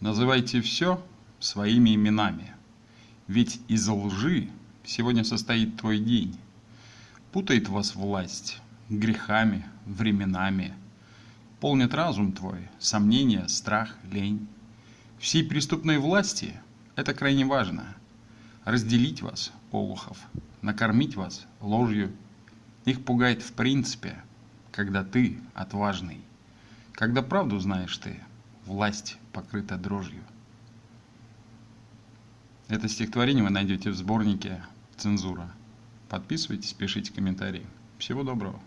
Называйте все своими именами. Ведь из лжи сегодня состоит твой день. Путает вас власть грехами, временами. Полнит разум твой, сомнения, страх, лень. Всей преступной власти это крайне важно. Разделить вас, олухов, накормить вас ложью. Их пугает в принципе, когда ты отважный. Когда правду знаешь ты, власть покрыта дрожью. Это стихотворение вы найдете в сборнике «Цензура». Подписывайтесь, пишите комментарии. Всего доброго.